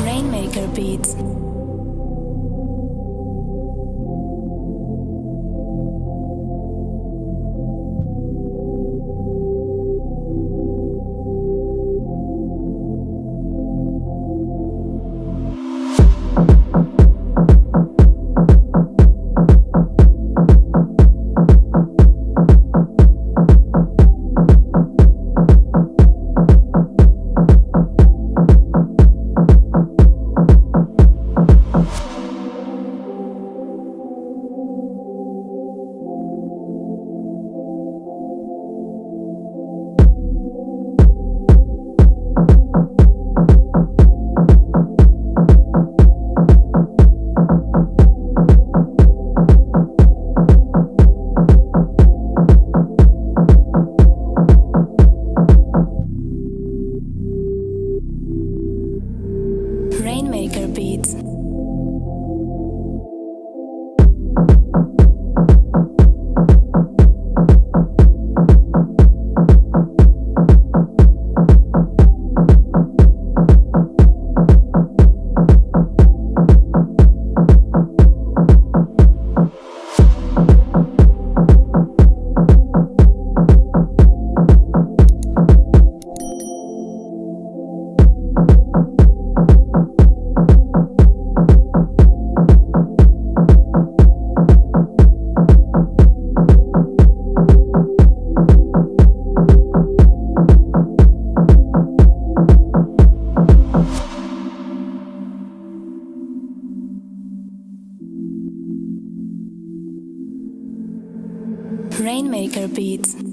Rainmaker Beats. Beats. Rainmaker Beats.